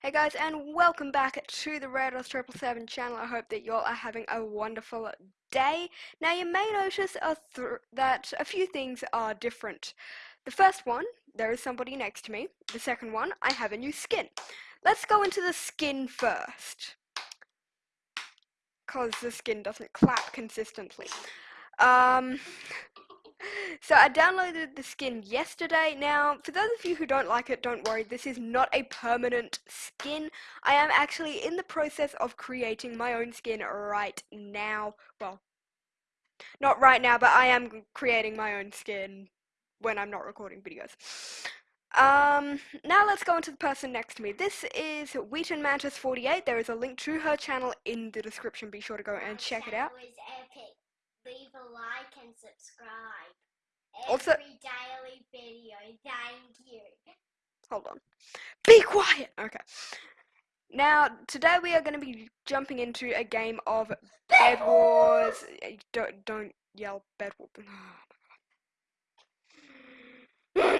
Hey guys, and welcome back to the Rados Triple Seven channel. I hope that you all are having a wonderful day. Now, you may notice a th that a few things are different. The first one, there is somebody next to me. The second one, I have a new skin. Let's go into the skin first, cause the skin doesn't clap consistently. Um. So I downloaded the skin yesterday. Now, for those of you who don't like it, don't worry. This is not a permanent skin. I am actually in the process of creating my own skin right now. Well, not right now, but I am creating my own skin when I'm not recording videos. Um, now let's go into the person next to me. This is Wheaton Mantis 48. There is a link to her channel in the description. Be sure to go and check it out. Leave a like and subscribe. Also- Every daily video. Thank you. Hold on. Be quiet! Okay. Now, today we are going to be jumping into a game of Bed Wars. Don't, don't yell Bed Wars. Oh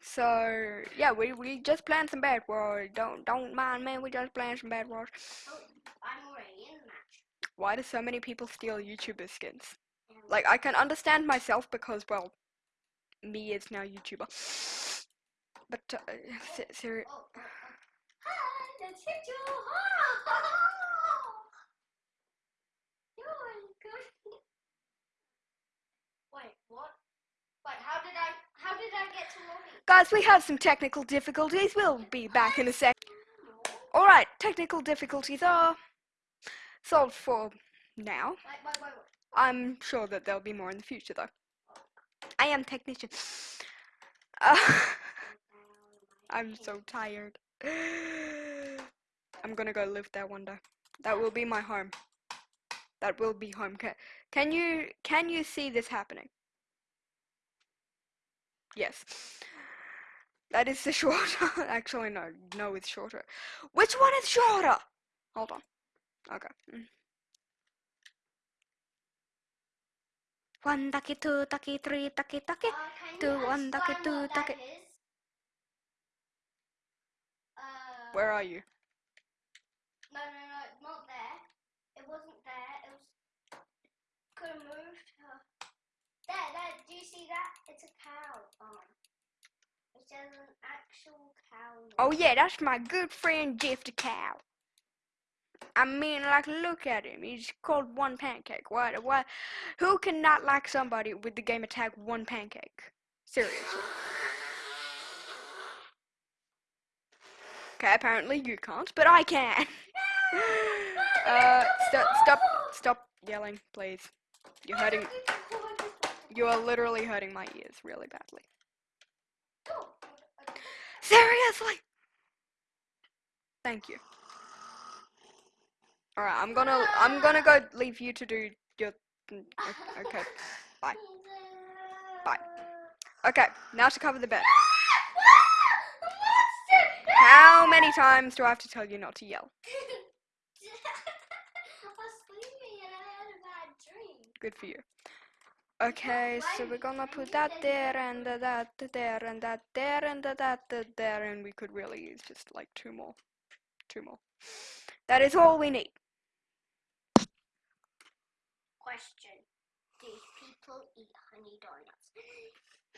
so, yeah, we, we just playing some Bed Wars. Don't, don't mind me, we just playing some Bed Wars. Oh, I'm already in the match. Why do so many people steal YouTuber skins? Like, I can understand myself because, well, me is now YouTuber. But, uh, se- seri- oh, oh. Hi, let's hit you. You're good. Wait, what? Wait, how did I? How did I get to lobby? Guys, we have some technical difficulties. We'll be back in a sec. Alright, technical difficulties are solved for now. I'm sure that there'll be more in the future, though. I am technician. Uh, I'm so tired. I'm gonna go live there one day. That will be my home. That will be home. Can, can you can you see this happening? Yes. That is the shorter. Actually, no. No, it's shorter. Which one is shorter? Hold on. Okay. Mm. One ducky, two ducky, three ducky, ducky. Uh, can Do you one ducky, explain do what ducky. Uh, Where are you? No, no, no, not there. It wasn't there. It was. Could have moved. Uh, there, there. Do you see that? It's a cow. Um, it says an actual cow. Oh yeah, that's my good friend Jeff the cow. I mean, like, look at him. He's called One Pancake. What? What? Who cannot like somebody with the game attack One Pancake? Seriously. Okay, apparently you can't, but I can. uh, stop, stop, stop yelling, please. You're hurting. You are literally hurting my ears really badly. Seriously. Thank you. All right, I'm gonna I'm gonna go leave you to do your mm, okay. Bye. Bye. Okay, now to cover the bed. How many times do I have to tell you not to yell? Good for you. Okay, so we're gonna put that there and that there and that there and that there and we could really use just like two more. Two more. That is all we need. Question: Do people eat honey donuts?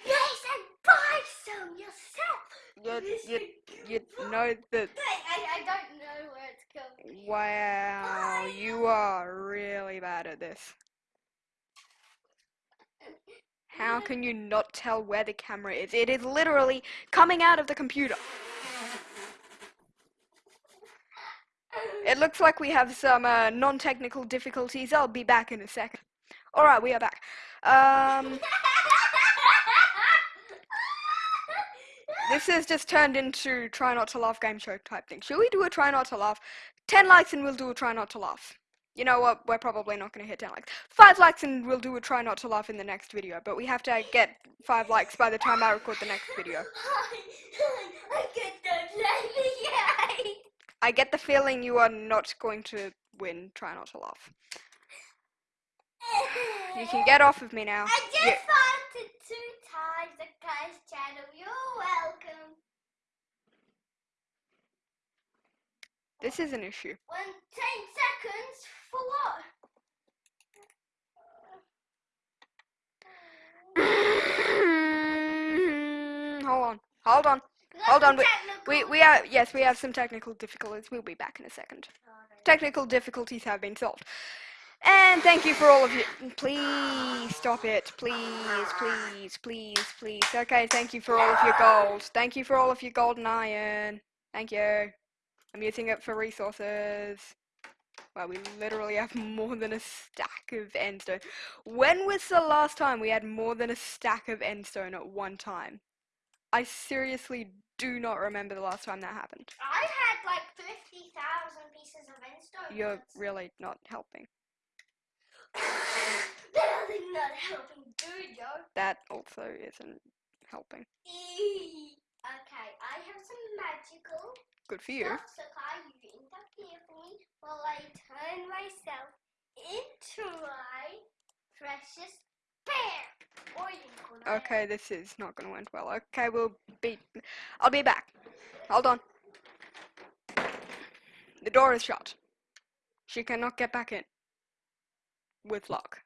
Yes, and buy some yourself. You, you, you know that I, I, don't know where it's going. Wow, you are really bad at this. How can you not tell where the camera is? It is literally coming out of the computer. It looks like we have some uh, non-technical difficulties. I'll be back in a second. Alright, we are back. Um, this has just turned into try not to laugh game show type thing. Should we do a try not to laugh? 10 likes and we'll do a try not to laugh. You know what? We're probably not going to hit 10 likes. 5 likes and we'll do a try not to laugh in the next video. But we have to get 5 likes by the time I record the next video. I get that let me I get the feeling you are not going to win try not to laugh. You can get off of me now. I just found it two times the guy's channel. You're welcome. This is an issue. When ten seconds for what? hold on. Hold on. Hold on, We we are yes, we have some technical difficulties. We'll be back in a second. Technical difficulties have been solved. And thank you for all of you. Please stop it. Please, please, please, please. Okay, thank you for all of your gold. Thank you for all of your gold and iron. Thank you. I'm using it for resources. Well, we literally have more than a stack of endstone. When was the last time we had more than a stack of endstone at one time? I seriously do not remember the last time that happened. I had like 50,000 pieces of endstone. You're once. really not helping. That is not helping, dude, yo. That also isn't helping. Eee. Okay, I have some magical Good for you. stuff, so Kai, you interfere for me while I turn myself into my precious bear. Okay, this is not to end well. Okay, we'll be. I'll be back. Hold on. The door is shut. She cannot get back in. With luck.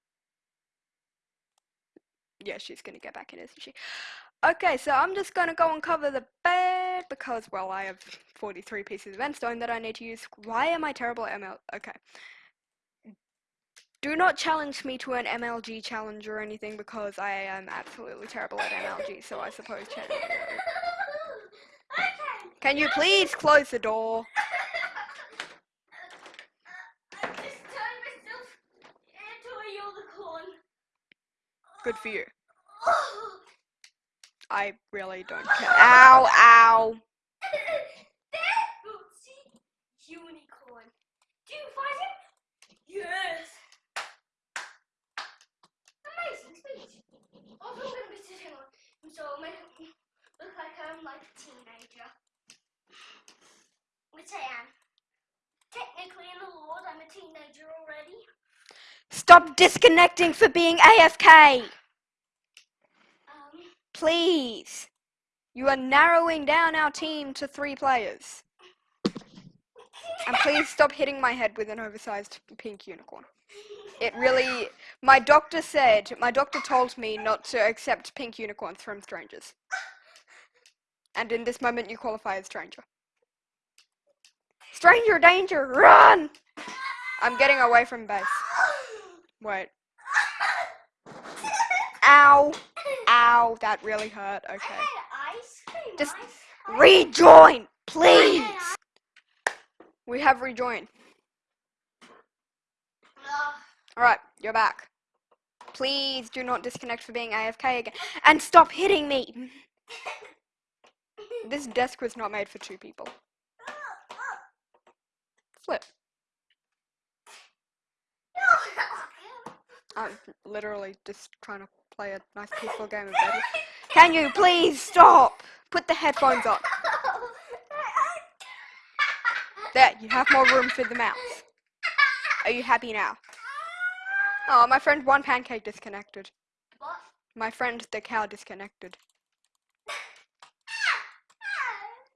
Yeah, she's gonna get back in, isn't she? Okay, so I'm just gonna go and cover the bed because, well, I have 43 pieces of endstone that I need to use. Why am I terrible at ML? Okay. Do not challenge me to an MLG challenge or anything because I am absolutely terrible at MLG, so I suppose challenge. okay. Can you please close the door? I just turned myself into a unicorn. Good for you. Oh. I really don't care. Ow, ow. there! Oh, see? Unicorn. Do you find him? Yes! Amazing speech. Also, I'm going to be sitting on him so it'll make him look like I'm like a teenager. Which I am. Technically, in the Lord, I'm a teenager already. Stop disconnecting for being AFK. Um, Please. You are narrowing down our team to three players. And please stop hitting my head with an oversized pink unicorn. It really. My doctor said, my doctor told me not to accept pink unicorns from strangers. And in this moment, you qualify as stranger. Stranger danger, run! I'm getting away from base. Wait. Ow! Ow, that really hurt. Okay. had ice cream. Just. Rejoin, please! We have rejoined. Alright, you're back. Please do not disconnect for being AFK again. And stop hitting me! This desk was not made for two people. Flip. I'm literally just trying to play a nice peaceful game of Deadly. Can you please stop? Put the headphones on. There, you have more room for the mouse. Are you happy now? Oh, my friend One Pancake disconnected. What? My friend the cow disconnected.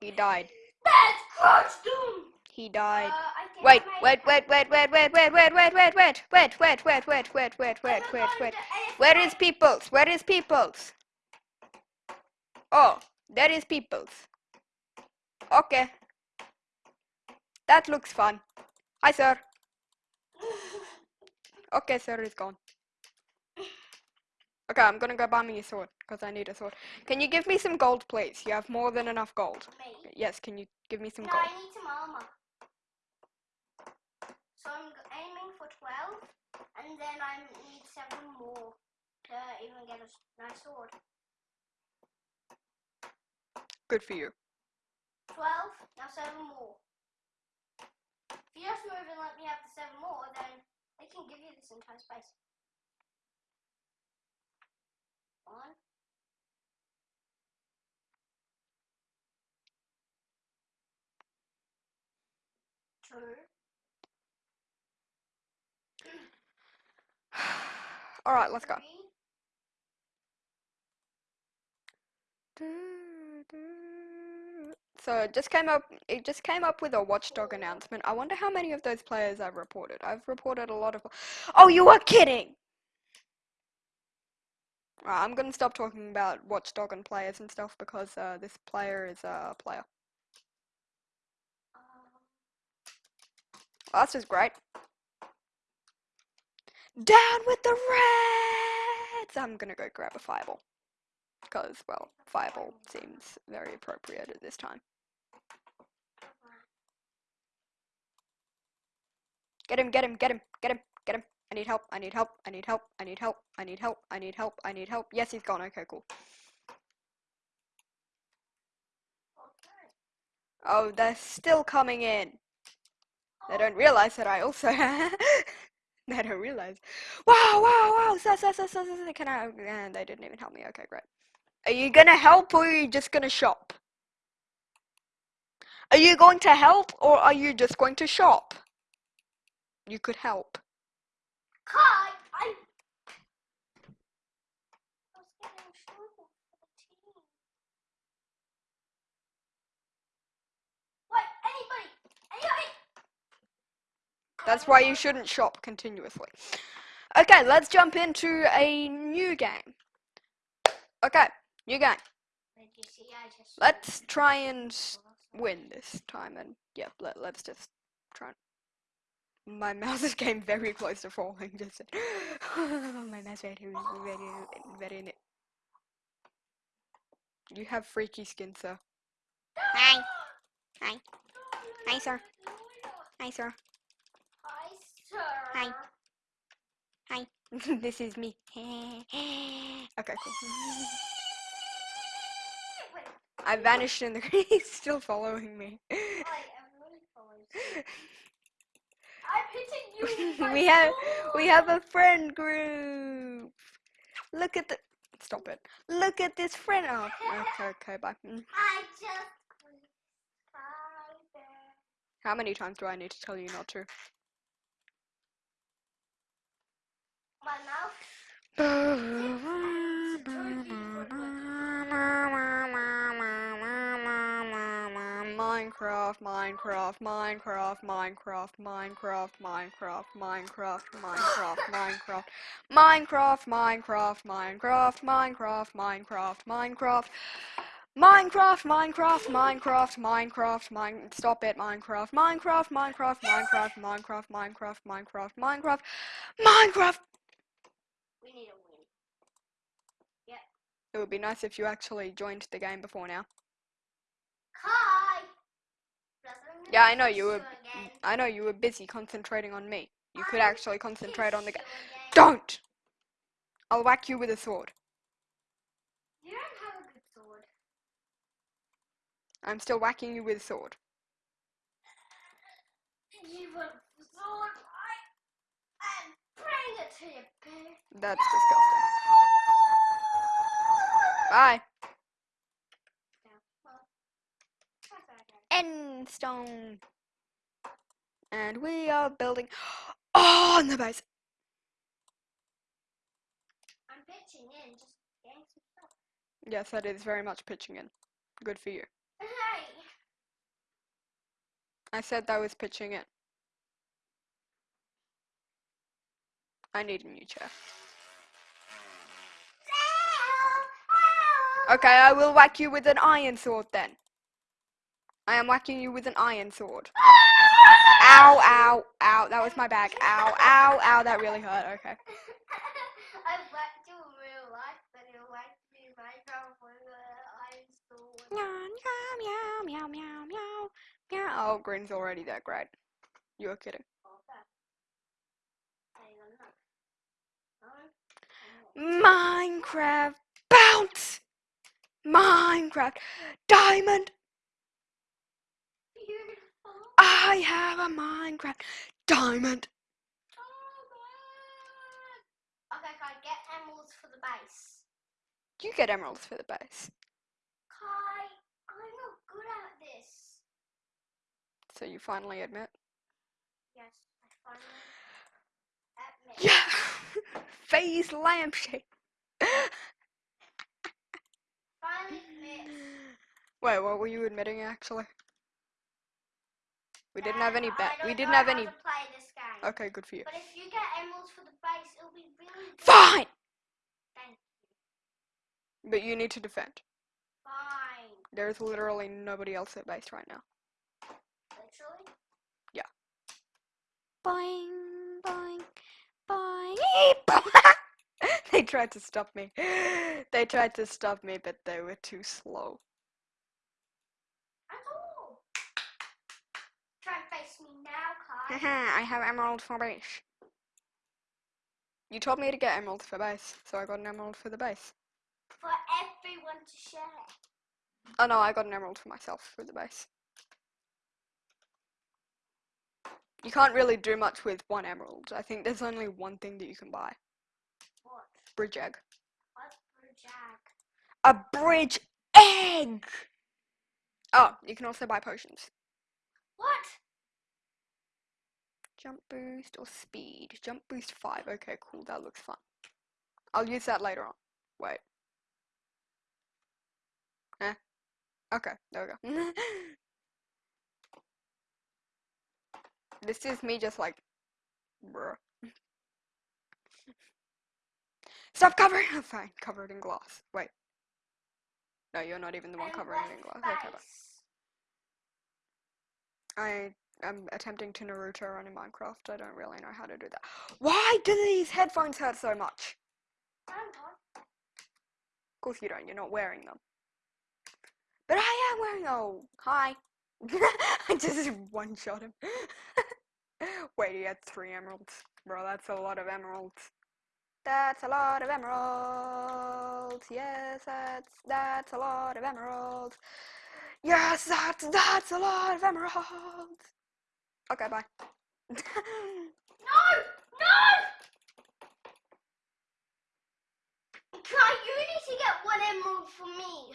He died. That's costume. He died. Uh, Wait, wait, wait, wait, wait, wait, wait, wait, wait, wait, wait, wait, wait, wait, wait, wait, wait, wait, wait, wait. Where is Peoples? Where is Peoples? Oh, there is Peoples. Okay. That looks fun. Hi, sir. Okay, sir is gone. Okay, I'm gonna go buy me a sword, because I need a sword. Can you give me some gold, please? You have more than enough gold. Me? Yes, can you give me some No, gold? I need some armor. So I'm aiming for 12, and then I need 7 more to even get a nice sword. Good for you. 12, now 7 more. If you just move and let me have the 7 more, then I can give you this entire space. One. Two. Alright, let's go. three. So it just came up. It just came up with a watchdog announcement. I wonder how many of those players I've reported. I've reported a lot of. Oh, you are kidding! Right, I'm gonna stop talking about watchdog and players and stuff because uh, this player is a player. Well, that's just great. Down with the Reds! I'm gonna go grab a fireball. Because, well, fireball seems very appropriate at this time. Get him, get him, get him, get him, get him. I need help, I need help, I need help, I need help, I need help, I need help, I need help. Yes, he's gone. Okay, cool. Oh, they're still coming in. They don't realize that I also They don't realize. Wow, wow, wow. So, so, so, so, so, Can I? And they didn't even help me. Okay, great. Are you gonna help or are you just gonna shop? Are you going to help or are you just going to shop? You could help. Kai, I. I was getting in for the team. Wait, anybody! Anybody! That's why you shouldn't shop continuously. Okay, let's jump into a new game. Okay, new game. You see? I. Let's try and win this time and yeah, let, let's just. My mouse is getting very close to falling. Just my mouse very, very, very. ne- You have freaky skin, sir. Hi. Hi. Hi, sir. Hi, sir. Hi, sir. Hi. Hi. this is me. okay, cool. I vanished in the. He's still following me. wait, everybody follows. I'm hitting you. with my we have we have a friend group. Look at the stop it. Look at this friend. Oh, okay, okay, bye. Mm. I just. How many times do I need to tell you not to? My mouth. Minecraft, Minecraft, Minecraft, Minecraft, Minecraft, Minecraft, Minecraft, Minecraft, Minecraft, Minecraft, Minecraft, Minecraft, Minecraft, Minecraft, Minecraft. Minecraft, Minecraft, Minecraft, Minecraft, Mine. Stop it, Minecraft, Minecraft, Minecraft, Minecraft, Minecraft, Minecraft, Minecraft, Minecraft, Minecraft. We need a win. It would be nice if you actually joined the game before now. Kai. Yeah, I know you were. I know you were busy concentrating on me. You could actually concentrate on the game. kiss you again. Don't! I'll whack you with a sword. You don't have a good sword. I'm still whacking you with a sword. You a sword? I. And bring it to you. That's disgusting. Bye. End stone. And we are building. Oh, on the base. I'm pitching in, just getting some stuff. Yes, that is very much pitching in. Good for you. Hey! I said that was pitching in. I need a new chair. Okay, I will whack you with an iron sword then. I am whacking you with an iron sword. Ow, ow, ow. That was my back. Ow, ow, ow. That really hurt. Okay. I whacked you in real life, but you whacked me in Minecraft with an iron sword. Meow, meow, meow, meow, meow, meow. Oh, Green's already there. Great. You were kidding. Okay. Hang on, look. Minecraft bounce. Minecraft diamond. I have a Minecraft diamond. Oh, okay, Kai, get emeralds for the base. You get emeralds for the base. Kai, I'm not good at this. So you finally admit. Yes, I finally admit. Yeah. Phase lampshade. Finally admit. Wait, what were you admitting actually? We didn't have any bet. We didn't have any. play this game. Okay, good for you. But if you get emeralds for the base, it'll be really good. Fine! Thank But you need to defend. Fine. There's literally nobody else at base right now. Literally. Yeah. Boing, boing, boing. they tried to stop me. They tried to stop me, but they were too slow. That's all. Try and face me Kai. I have emerald for base. You told me to get emerald for base, so I got an emerald for the base. For everyone to share. Oh no, I got an emerald for myself for the base. You can't really do much with one emerald. I think there's only one thing that you can buy. What? Bridge egg. What's for Jag? A bridge egg! Oh, you can also buy potions. What? Jump boost or speed? Jump boost 5. Okay, cool. That looks fun. I'll use that later on. Wait. Eh? Okay, there we go. this is me just like, bruh. Stop covering! Fine, covered in glass. Wait. No, you're not even the one covering it in glass. Okay, bye. I am attempting to Naruto run in Minecraft. I don't really know how to do that. Why do these headphones hurt so much? Of course you don't. You're not wearing them. But I am wearing. Oh, hi. I just one shot him. Wait, he had three emeralds, bro. That's a lot of emeralds. That's a lot of emeralds. Yes, that's that's a lot of emeralds. Yes, that's that's a lot of emeralds. Okay, bye. No! No! Kai, you need to get one emerald for me.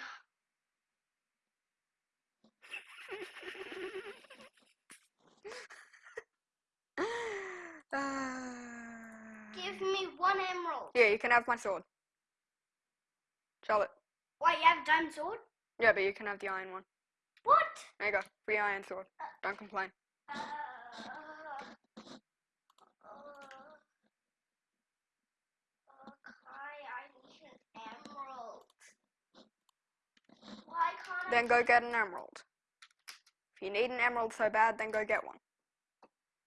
Give me one emerald. yeah, you can have my sword. Charlotte. Wait, you have a diamond sword? Yeah, but you can have the iron one. What? There you go. Free iron sword. Uh, Don't complain. Kai, I need an emerald. Why can't Then go get an emerald. If you need an emerald so bad, then go get one.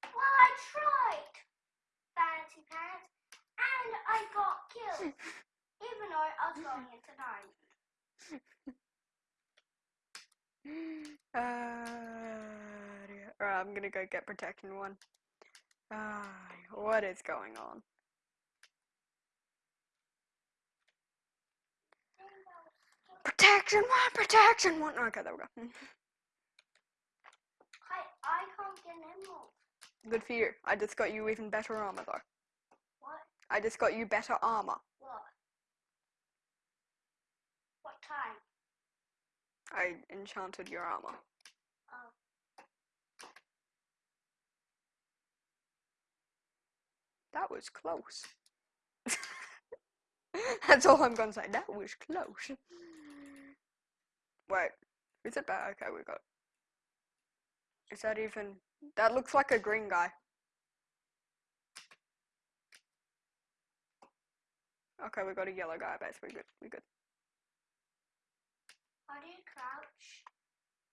Well, I tried. Fancy pants, and I got killed. even though I was going into diamond. Uh, dear. Alright, I'm gonna go get protection one. Ah, what is going on? Protection one, protection one. Okay, there we go. I, I can't get an emerald. Good for you. I just got you even better armor though. What? I just got you better armor. What? What time? I enchanted your armor. Oh. That was close. That's all I'm gonna say. That was close. Wait, is it bad? Okay, we got. Is that even? That looks like a green guy. Okay, we got a yellow guy, base. We good. We good. How do you crouch?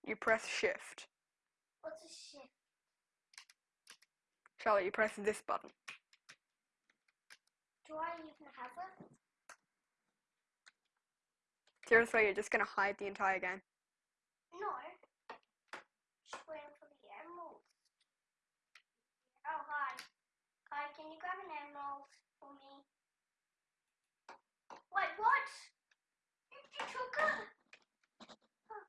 You press shift. What's a shift? Charlotte, you press this button. Do I even have it? Seriously, you're just gonna hide the entire game. No. Just waiting for the emeralds. Oh, hi. Hi, can you grab an emerald for me? Wait, what? You, you took it? Oh.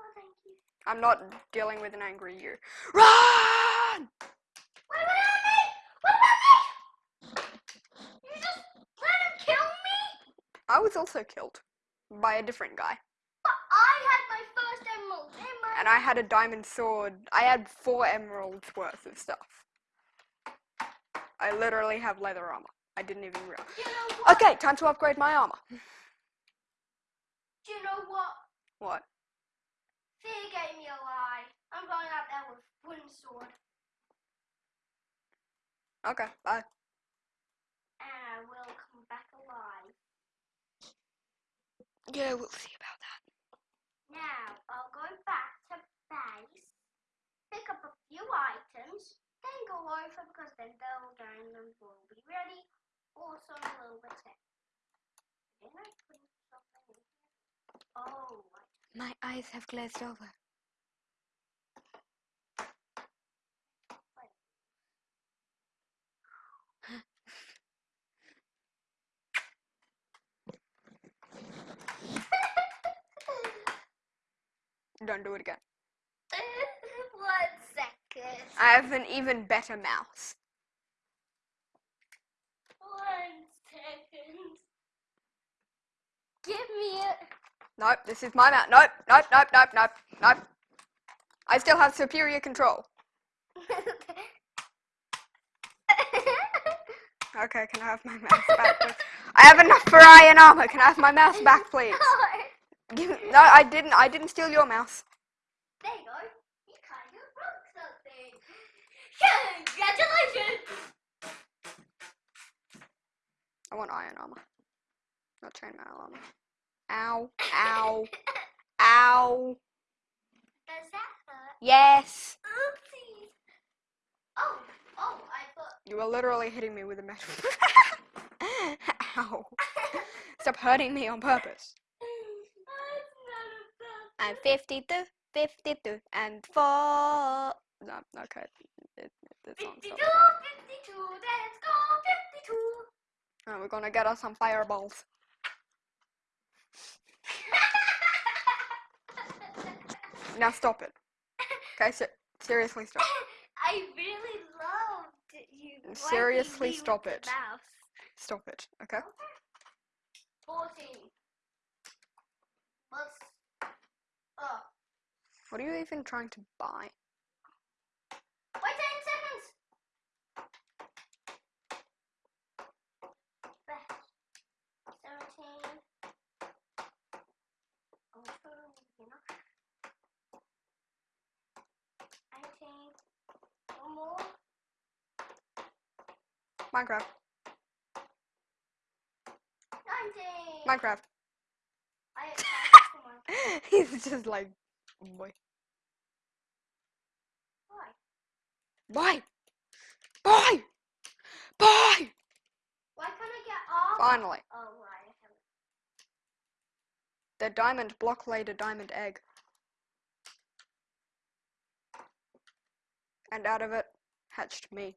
oh, thank you. I'm not dealing with an angry you. Run! What about me? What about me? You just let him kill me? I was also killed by a different guy. But I had my first emerald my And I had a diamond sword. I had four emeralds worth of stuff. I literally have leather armor. I didn't even realize. You know? Okay, time to upgrade my armor. Do you know what What? Fear gave me a lie. I'm going out there with wooden sword, Okay, bye. and I will Yeah, we'll see about that. Now I'll go back to base, pick up a few items, then go over because then they'll will be ready. Also a little bit sick. Didn't I put something in here? Oh, My eyes have glazed over. Don't do it again. One second. I have an even better mouse. One second. Give me it. Nope, this is my mouse. Nope, nope, nope, nope, nope, nope. I still have superior control. Okay, can I have my mouse back, please? I have enough for iron armor. Can I have my mouse back, please? Give, no, I didn't. I didn't steal your mouse. There you go. You kind of broke something. Congratulations. I want iron armor, not chainmail armor. Ow! Ow! Ow! Does that hurt? Yes. Oopsies. Oh, oh, I thought. You were literally hitting me with a metal. Ow! Stop hurting me on purpose. I'm 52, 52, and 4. No, okay. It, it, the 52, 52, let's go 52. Oh, we're gonna get us some fireballs. Now stop it. Okay, se- seriously stop. I really loved you. Seriously, stop it. Stop it, okay? 14. Plus. Oh. What are you even trying to buy? Wait 10 seconds! Back. 17. Oh, you know. 18. One more. Minecraft. 19. Minecraft. I. He's just like, boy. Why? Boy! Boy! Boy! Why can't I get? Finally. Oh, right. The diamond block laid a diamond egg. And out of it hatched me.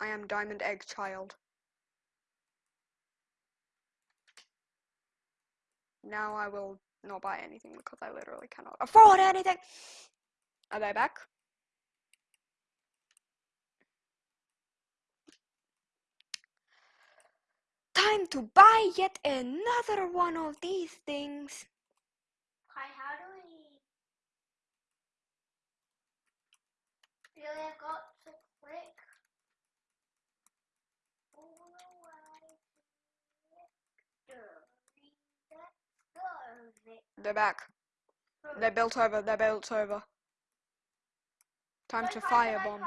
I am diamond egg child. Now I will not buy anything because I literally cannot afford anything. Are they back? Time to buy yet another one of these things. Hi, how do we? Really, I got to click. all the way to victory. Let's go, Vic. They're back. They're built over. They're built over. Time to firebomb.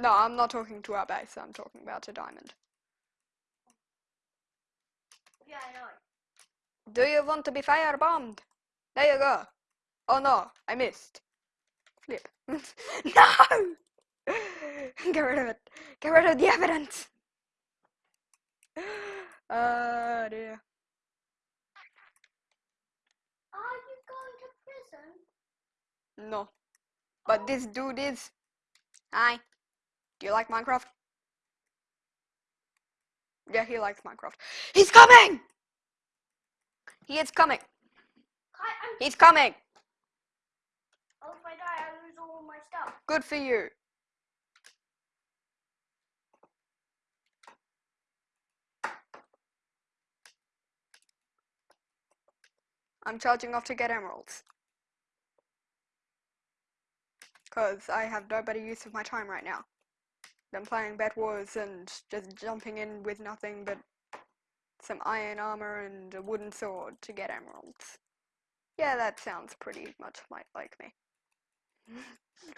No, I'm not talking to our base. I'm talking about a diamond. Yeah, I know. Do you want to be firebombed? There you go. Oh no, I missed. Flip. no! Get rid of it. Get rid of the evidence. Uh, dear. Are you going to prison? No. But oh. this dude is. Hi. Do you like Minecraft? Yeah, he likes Minecraft. He's coming! He is coming. I'm. He's coming. Oh, if I die, I lose all my stuff. Good for you. I'm charging off to get emeralds. Because I have no better use of my time right now than playing Bed Wars and just jumping in with nothing but some iron armor and a wooden sword to get emeralds. Yeah, that sounds pretty much like, like me.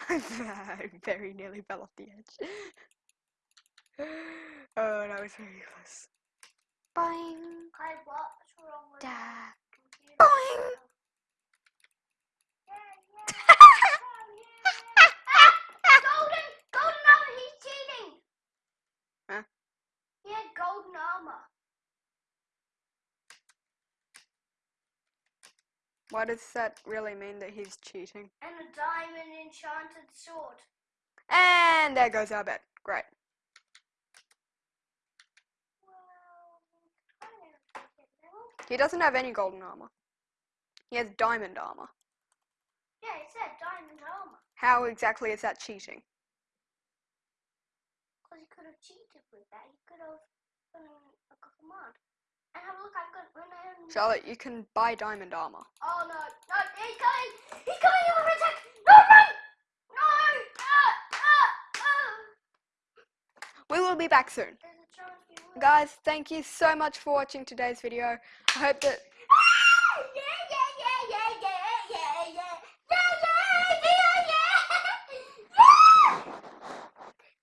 I very nearly fell off the edge. oh, that was very close. Boing. Kai, what's wrong with. Boing. Yeah, yeah, yeah, yeah. golden, golden armor, he's cheating. Huh? He had golden armor. What does that really mean that he's cheating? And a diamond enchanted sword. And there goes our bet. Great. Well, kind of get level. He doesn't have any golden armor. He has diamond armor. Yeah, it said diamond armor. How exactly is that cheating? Because he could have cheated with that. He could have done a command. And have a look, I've got when I am. Charlotte, you can buy diamond armor. Oh no, no, he's coming! He's coming over attack! No, run! No! Ah, ah, ah. We will be back soon. There's a chance we will. Guys, thank you so much for watching today's video. I hope that Ah! Yeah,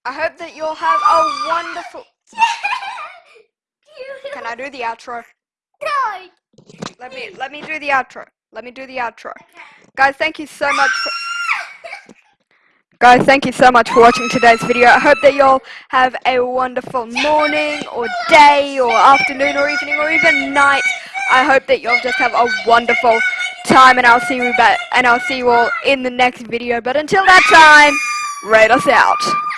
I hope that you'll have a wonderful Can I do the outro? No. Let me let me do the outro. Let me do the outro. Guys, thank you so much for Guys, thank you so much for watching today's video. I hope that y'all have a wonderful morning or day or afternoon or evening or even night. I hope that you'll just have a wonderful time and I'll see you back and I'll see you all in the next video. But until that time, rate us out.